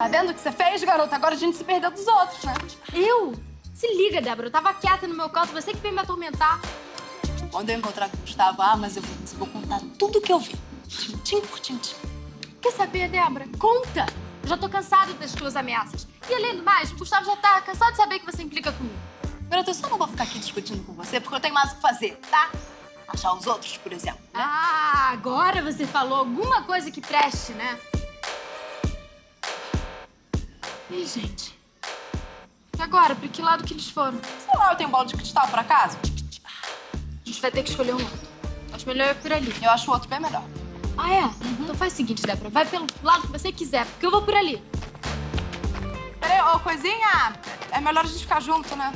Tá vendo o que você fez, garota? Agora a gente se perdeu dos outros, né? Eu? Se liga, Débora. Eu tava quieta no meu canto, você que veio me atormentar. Quando eu encontrar com o Gustavo, ah, mas eu vou, eu vou contar tudo o que eu vi. Tintim por tintim. Quer saber, Débora? Conta! Eu já tô cansada das tuas ameaças. E além do mais, o Gustavo já tá cansado de saber que você implica comigo. Garota, eu só não vou ficar aqui discutindo com você porque eu tenho mais o que fazer, tá? Achar os outros, por exemplo. né? Ah, agora você falou alguma coisa que preste, né? Ih, gente. E agora? Pra que lado que eles foram? Sei lá, eu tenho bola de cristal, por acaso? A gente vai ter que escolher um lado. Acho melhor ir por ali. Eu acho o outro bem melhor. Ah, é? Então faz o seguinte, Débora. Vai pelo lado que você quiser, porque eu vou por ali. Peraí, ô, coisinha, é melhor a gente ficar junto, né?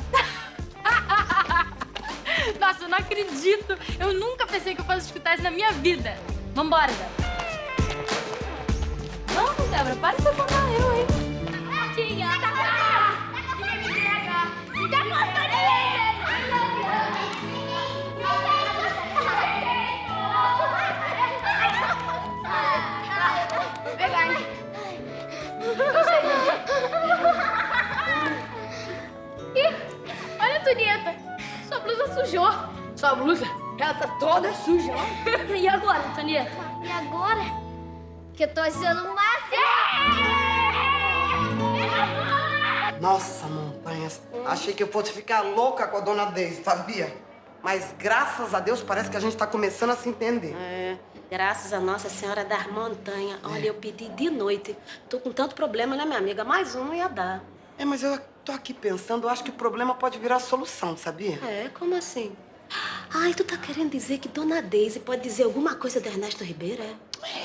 Nossa, eu não acredito. Eu nunca pensei que eu fosse escutar isso na minha vida. Vambora, Débora. Ih, olha, Antonieta. Sua blusa sujou. Sua blusa, ela tá toda suja. ó. E agora, Antonieta? E agora? Que eu tô achando o máximo! Nossa, montanhas. Achei que eu fosse ficar louca com a dona Deise, sabia? Mas graças a Deus parece que a gente tá começando a se entender. É, graças a Nossa Senhora das Montanhas. Olha, eu pedi de noite. Tô com tanto problema, né, minha amiga? Mais um ia dar. É, mas eu tô aqui pensando, eu acho que o problema pode virar solução, sabia? É, como assim? Ai, tu tá querendo dizer que Dona Deise pode dizer alguma coisa de Ernesto Ribeiro, é?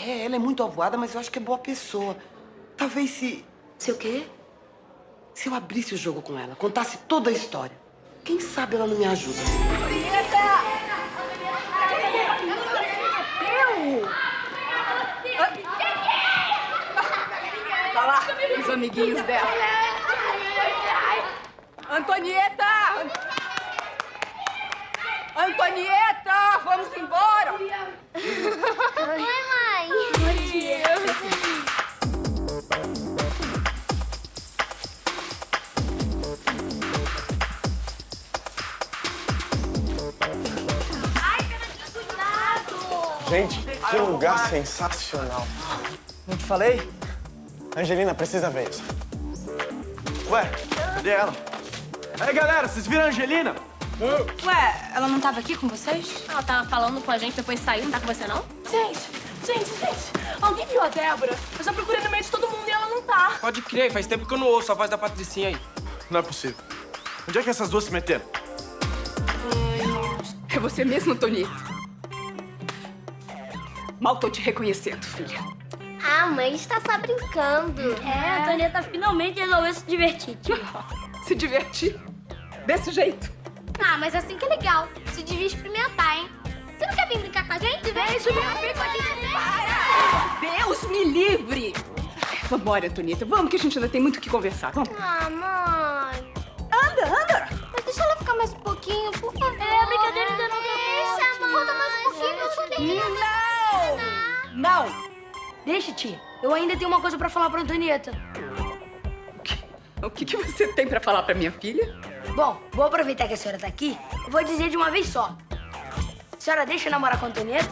É, ela é muito avoada, mas eu acho que é boa pessoa. Talvez se, Se o quê? se eu abrisse o jogo com ela, contasse toda a história. Quem sabe ela não me ajuda. Tá lá, os amiguinhos dela. Antonieta! Antonieta, vamos embora! Oi, Gente, que lugar sensacional. Não te falei? Angelina, precisa ver isso. Ué, cadê ela? Aí, galera, vocês viram a Angelina? Ué, ela não tava aqui com vocês? Ela tava falando com a gente, depois saiu. Não tá com você, não? Gente, gente, gente, alguém viu a Débora? Eu já procurei no meio de todo mundo e ela não tá. Pode crer, faz tempo que eu não ouço a voz da Patricinha aí. Não é possível. Onde é que essas duas se meteram? É você mesmo, Tonito? Mal tô te reconhecendo, filha. Ah, mãe está só brincando. É, a Antonieta finalmente resolveu se divertir, tio. Se divertir? Desse jeito? Ah, mas assim que é legal. Se devia experimentar, hein? Você não quer vir brincar com a gente? Vem, Juliana, vem com a gente. Vem. Deus me livre! Vambora, Antonieta. Vamos que a gente ainda tem muito o que conversar. Vamos. Ah, mãe. Anda, anda! Mas deixa ela ficar mais um pouquinho, Deixa, tia. Eu ainda tenho uma coisa pra falar pra Antonieta. O que, que você tem pra falar pra minha filha? Bom, vou aproveitar que a senhora tá aqui e vou dizer de uma vez só. A senhora deixa eu namorar com a Antonieta?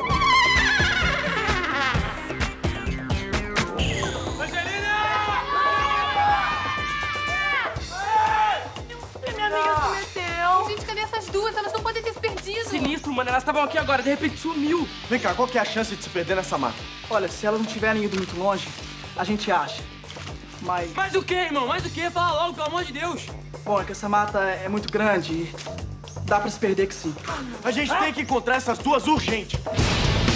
Mano. Elas estavam aqui agora, de repente sumiu. Vem cá, qual que é a chance de se perder nessa mata? Olha, se elas não tiverem ido muito longe, a gente acha. Mas, Mais o quê, irmão? Mais o quê? Fala logo, pelo amor de Deus. bom, é que essa mata é muito grande e dá pra se perder que sim. A gente tem que encontrar essas duas urgente.